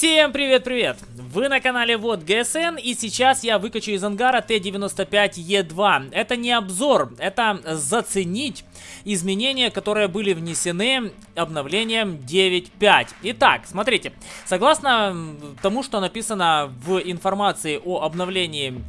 Всем привет-привет! Вы на канале Вот ГСН и сейчас я выкачу из ангара Т-95Е2. Это не обзор, это заценить изменения, которые были внесены обновлением 9.5. Итак, смотрите, согласно тому, что написано в информации о обновлении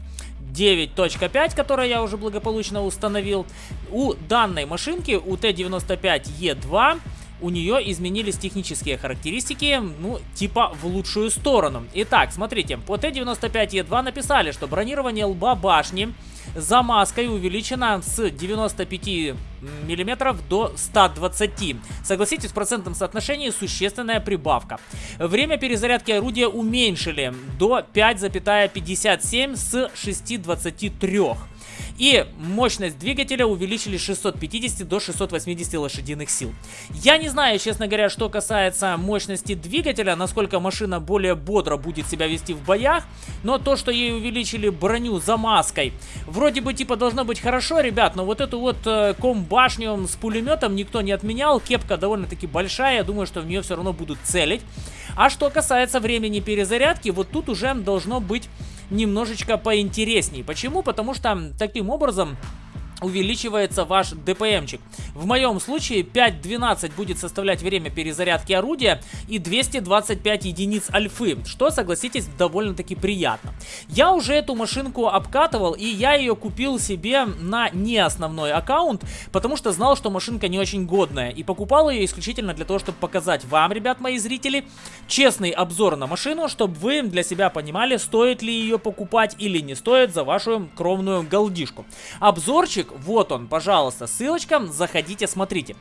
9.5, которое я уже благополучно установил, у данной машинки, у Т-95Е2, у нее изменились технические характеристики, ну, типа в лучшую сторону. Итак, смотрите, по Т-95Е2 написали, что бронирование лба башни за маской увеличено с 95 мм до 120. Согласитесь, в процентном соотношении существенная прибавка. Время перезарядки орудия уменьшили до 5,57 с 6,23. И мощность двигателя увеличили с 650 до 680 лошадиных сил. Я не знаю, честно говоря, что касается мощности двигателя, насколько машина более бодро будет себя вести в боях, но то, что ей увеличили броню за маской, вроде бы типа должно быть хорошо, ребят, но вот эту вот э, комбашню с пулеметом никто не отменял, кепка довольно-таки большая, я думаю, что в нее все равно будут целить. А что касается времени перезарядки, вот тут уже должно быть немножечко поинтересней. Почему? Потому что таким образом увеличивается ваш ДПМчик. В моем случае 5.12 будет составлять время перезарядки орудия и 225 единиц альфы, что, согласитесь, довольно-таки приятно. Я уже эту машинку обкатывал и я ее купил себе на не основной аккаунт, потому что знал, что машинка не очень годная и покупал ее исключительно для того, чтобы показать вам, ребят, мои зрители, честный обзор на машину, чтобы вы для себя понимали, стоит ли ее покупать или не стоит за вашу кровную голдишку. Обзорчик вот он, пожалуйста, ссылочка, заходите, смотрите.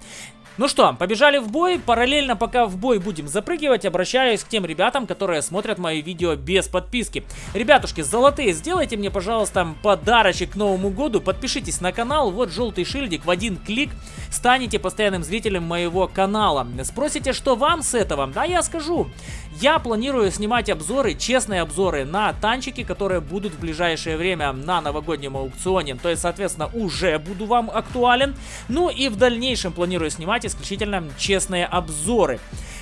Ну что, побежали в бой. Параллельно, пока в бой будем запрыгивать, обращаюсь к тем ребятам, которые смотрят мои видео без подписки. Ребятушки, золотые, сделайте мне, пожалуйста, подарочек к Новому году. Подпишитесь на канал, вот желтый шильдик, в один клик станете постоянным зрителем моего канала. Спросите, что вам с этого? Да, я скажу. Я планирую снимать обзоры, честные обзоры на танчики, которые будут в ближайшее время на новогоднем аукционе. То есть, соответственно, уже буду вам актуален. Ну и в дальнейшем планирую снимать исключительно честные обзоры.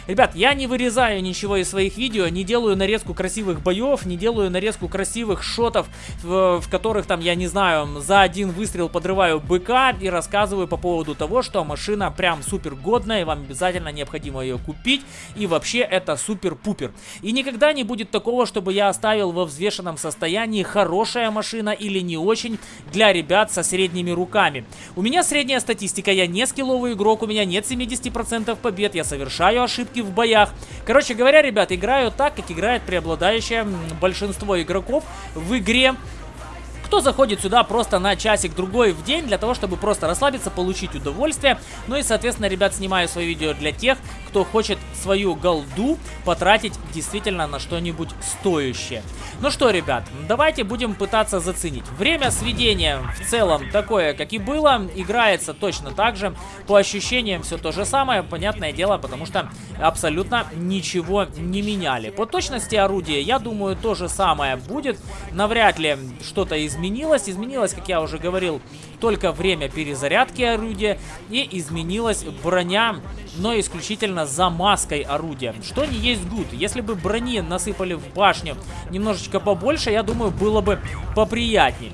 Ребят, я не вырезаю ничего из своих видео, не делаю нарезку красивых боев, не делаю нарезку красивых шотов, в, в которых там, я не знаю, за один выстрел подрываю быка и рассказываю по поводу того, что машина прям супер годная, и вам обязательно необходимо ее купить, и вообще это супер-пупер. И никогда не будет такого, чтобы я оставил во взвешенном состоянии хорошая машина или не очень для ребят со средними руками. У меня средняя статистика, я не скилловый игрок, у меня нет 70% побед, я совершаю ошибки ошибки в боях. Короче говоря, ребят, играю так, как играет преобладающее большинство игроков в игре. Кто заходит сюда просто на часик-другой в день для того, чтобы просто расслабиться, получить удовольствие. Ну и, соответственно, ребят, снимаю свои видео для тех, кто хочет свою голду потратить действительно на что-нибудь стоящее. Ну что, ребят, давайте будем пытаться заценить. Время сведения в целом такое, как и было. Играется точно так же. По ощущениям все то же самое, понятное дело, потому что абсолютно ничего не меняли. По точности орудия, я думаю, то же самое будет. Навряд ли что-то изменилось. Изменилось, как я уже говорил, только время перезарядки орудия. И изменилась броня, но исключительно за маской орудия. Что не есть гуд. Если бы брони насыпали в башню немножечко побольше, я думаю, было бы поприятнее.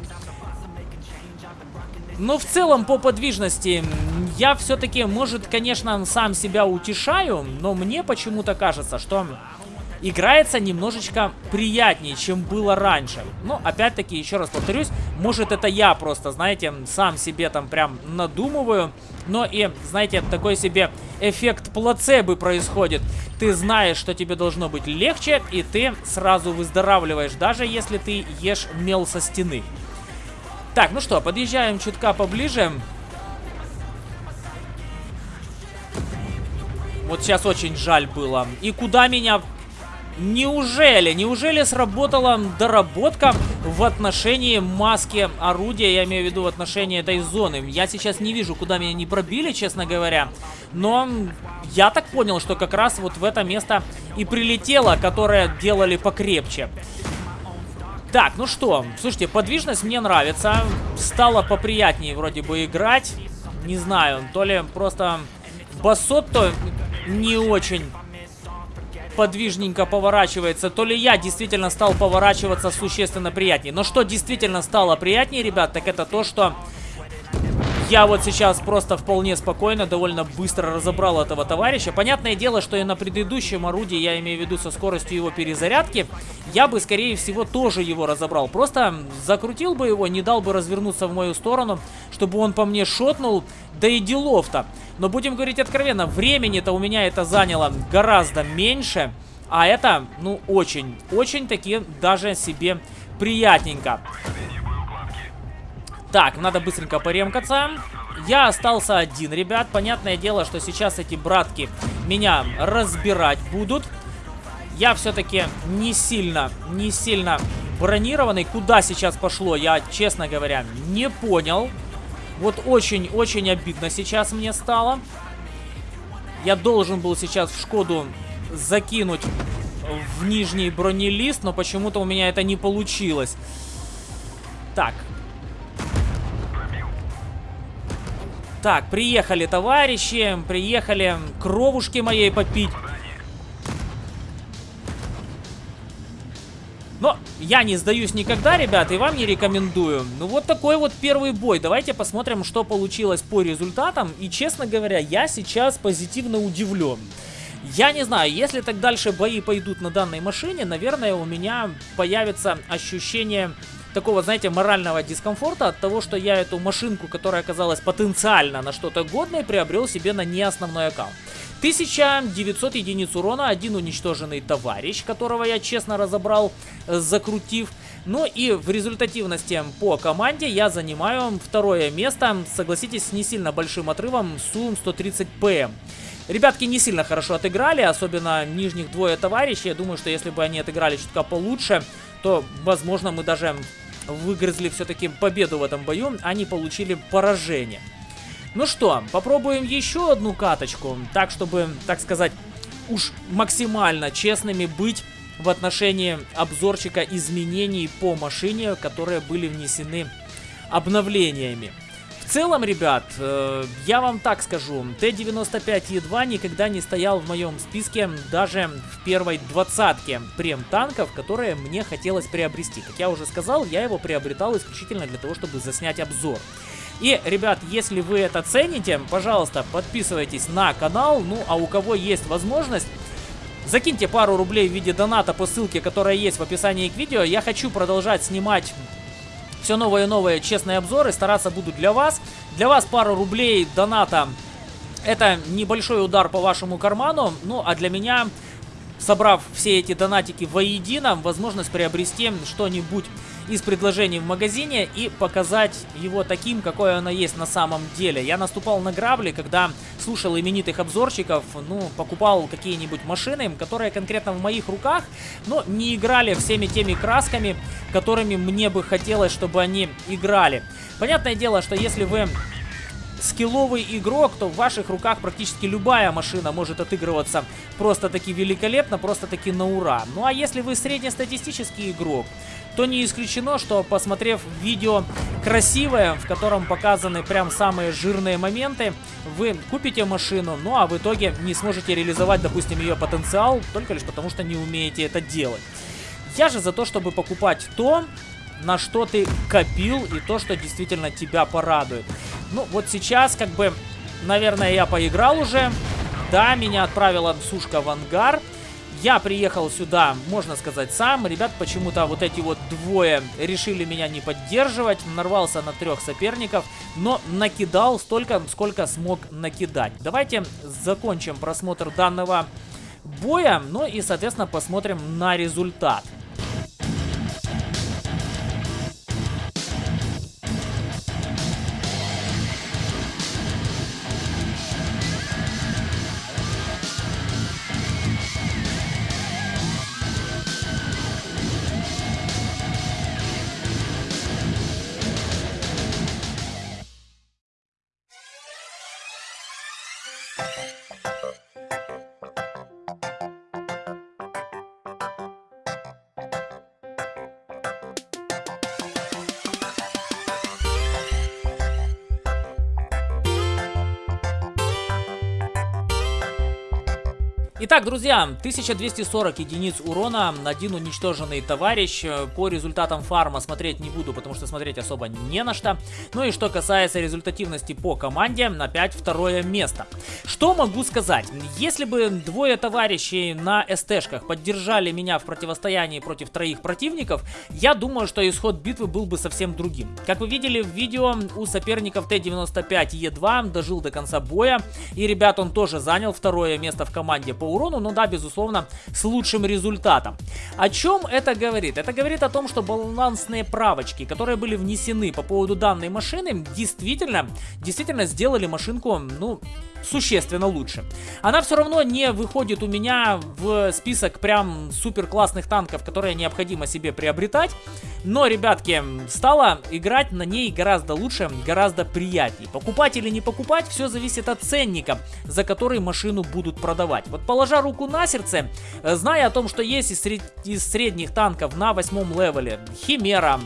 Но в целом по подвижности я все-таки, может, конечно, сам себя утешаю, но мне почему-то кажется, что играется немножечко приятнее, чем было раньше. Но, опять-таки, еще раз повторюсь, может это я просто, знаете, сам себе там прям надумываю, но и, знаете, такой себе эффект плацебо происходит. Ты знаешь, что тебе должно быть легче, и ты сразу выздоравливаешь, даже если ты ешь мел со стены. Так, ну что, подъезжаем чутка поближе. Вот сейчас очень жаль было. И куда меня Неужели, неужели сработала доработка в отношении маски орудия, я имею в виду в отношении этой зоны? Я сейчас не вижу, куда меня не пробили, честно говоря, но я так понял, что как раз вот в это место и прилетело, которое делали покрепче. Так, ну что, слушайте, подвижность мне нравится, стало поприятнее вроде бы играть, не знаю, то ли просто басот-то не очень подвижненько поворачивается, то ли я действительно стал поворачиваться существенно приятнее. Но что действительно стало приятнее, ребят, так это то, что я вот сейчас просто вполне спокойно, довольно быстро разобрал этого товарища. Понятное дело, что и на предыдущем орудии, я имею в виду со скоростью его перезарядки, я бы, скорее всего, тоже его разобрал. Просто закрутил бы его, не дал бы развернуться в мою сторону, чтобы он по мне шотнул, да и делов-то. Но будем говорить откровенно, времени-то у меня это заняло гораздо меньше, а это, ну, очень, очень таки даже себе приятненько. Так, надо быстренько поремкаться. Я остался один, ребят. Понятное дело, что сейчас эти братки меня разбирать будут. Я все-таки не сильно, не сильно бронированный. Куда сейчас пошло, я, честно говоря, не понял. Вот очень-очень обидно сейчас мне стало. Я должен был сейчас в Шкоду закинуть в нижний бронелист, но почему-то у меня это не получилось. Так, Так, приехали товарищи, приехали кровушки моей попить. Но я не сдаюсь никогда, ребят, и вам не рекомендую. Ну вот такой вот первый бой. Давайте посмотрим, что получилось по результатам. И, честно говоря, я сейчас позитивно удивлен. Я не знаю, если так дальше бои пойдут на данной машине, наверное, у меня появится ощущение такого, знаете, морального дискомфорта от того, что я эту машинку, которая оказалась потенциально на что-то годное, приобрел себе на неосновной аккаунт. 1900 единиц урона, один уничтоженный товарищ, которого я честно разобрал, э, закрутив. Ну и в результативности по команде я занимаю второе место, согласитесь, с не сильно большим отрывом, Сум 130 ПМ. Ребятки не сильно хорошо отыграли, особенно нижних двое товарищей. Я думаю, что если бы они отыграли чутка получше, то, возможно, мы даже выгрызли все-таки победу в этом бою, они получили поражение. Ну что, попробуем еще одну каточку, так чтобы, так сказать, уж максимально честными быть в отношении обзорчика изменений по машине, которые были внесены обновлениями. В целом, ребят, э, я вам так скажу, Т-95Е2 никогда не стоял в моем списке даже в первой двадцатке прем-танков, которые мне хотелось приобрести. Как я уже сказал, я его приобретал исключительно для того, чтобы заснять обзор. И, ребят, если вы это цените, пожалуйста, подписывайтесь на канал. Ну, а у кого есть возможность, закиньте пару рублей в виде доната по ссылке, которая есть в описании к видео. Я хочу продолжать снимать все новые и новые честные обзоры. Стараться буду для вас. Для вас пару рублей доната. Это небольшой удар по вашему карману. Ну, а для меня, собрав все эти донатики воедино, возможность приобрести что-нибудь из предложений в магазине и показать его таким, какое оно есть на самом деле. Я наступал на грабли, когда слушал именитых обзорщиков, ну, покупал какие-нибудь машины, которые конкретно в моих руках, но не играли всеми теми красками, которыми мне бы хотелось, чтобы они играли. Понятное дело, что если вы скилловый игрок, то в ваших руках практически любая машина может отыгрываться просто-таки великолепно, просто-таки на ура. Ну а если вы среднестатистический игрок, то не исключено, что посмотрев видео красивое, в котором показаны прям самые жирные моменты, вы купите машину, ну а в итоге не сможете реализовать, допустим, ее потенциал, только лишь потому, что не умеете это делать. Я же за то, чтобы покупать то, на что ты копил и то, что действительно тебя порадует. Ну, вот сейчас, как бы, наверное, я поиграл уже. Да, меня отправила сушка в ангар. Я приехал сюда, можно сказать, сам. Ребят почему-то вот эти вот двое решили меня не поддерживать. Нарвался на трех соперников, но накидал столько, сколько смог накидать. Давайте закончим просмотр данного боя, ну и, соответственно, посмотрим на результат. Итак, друзья, 1240 единиц урона, один уничтоженный товарищ. По результатам фарма смотреть не буду, потому что смотреть особо не на что. Ну и что касается результативности по команде, опять второе место. Что могу сказать? Если бы двое товарищей на СТшках поддержали меня в противостоянии против троих противников, я думаю, что исход битвы был бы совсем другим. Как вы видели в видео, у соперников Т-95Е2 дожил до конца боя. И, ребят, он тоже занял второе место в команде по урону, но да, безусловно, с лучшим результатом. О чем это говорит? Это говорит о том, что балансные правочки, которые были внесены по поводу данной машины, действительно, действительно сделали машинку, ну, существенно лучше. Она все равно не выходит у меня в список прям супер классных танков, которые необходимо себе приобретать. Но, ребятки, стало играть на ней гораздо лучше, гораздо приятнее. Покупать или не покупать, все зависит от ценника, за который машину будут продавать. Вот положа руку на сердце, зная о том, что есть из, сред... из средних танков на восьмом левеле Химера,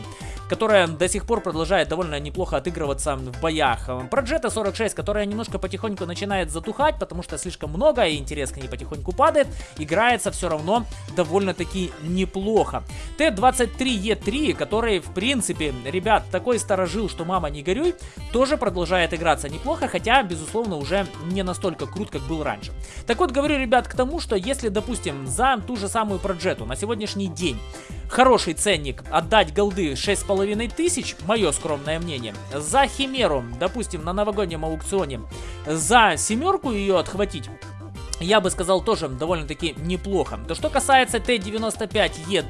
которая до сих пор продолжает довольно неплохо отыгрываться в боях. Progetto 46, которая немножко потихоньку начинает затухать, потому что слишком много и интерес к ней потихоньку падает, играется все равно довольно-таки неплохо. Т-23Е3, который, в принципе, ребят, такой старожил, что мама не горюй, тоже продолжает играться неплохо, хотя, безусловно, уже не настолько крут, как был раньше. Так вот, говорю, ребят, к тому, что если, допустим, за ту же самую Проджету на сегодняшний день хороший ценник отдать голды 6,5 тысяч, мое скромное мнение, за Химеру, допустим, на новогоднем аукционе, за семерку ее отхватить, я бы сказал тоже довольно-таки неплохо. То, что касается Т-95Е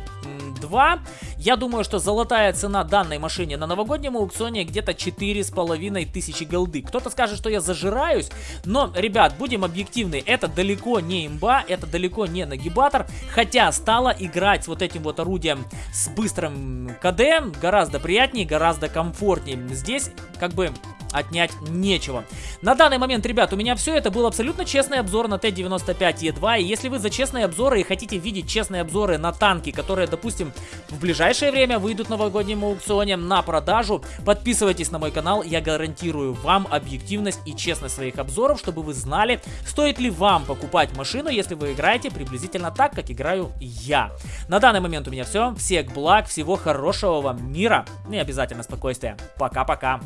2. Я думаю, что золотая цена данной машине на новогоднем аукционе где-то 4,5 тысячи голды. Кто-то скажет, что я зажираюсь, но, ребят, будем объективны, это далеко не имба, это далеко не нагибатор, хотя стало играть вот этим вот орудием с быстрым КД гораздо приятнее, гораздо комфортнее. Здесь как бы отнять нечего. На данный момент, ребят, у меня все. Это был абсолютно честный обзор на Т-95Е2. И если вы за честные обзоры и хотите видеть честные обзоры на танки, которые, допустим, в ближайшее время выйдут в новогоднем аукционе на продажу, подписывайтесь на мой канал. Я гарантирую вам объективность и честность своих обзоров, чтобы вы знали, стоит ли вам покупать машину, если вы играете приблизительно так, как играю я. На данный момент у меня все. Всех благ, всего хорошего вам мира и обязательно спокойствия. Пока-пока.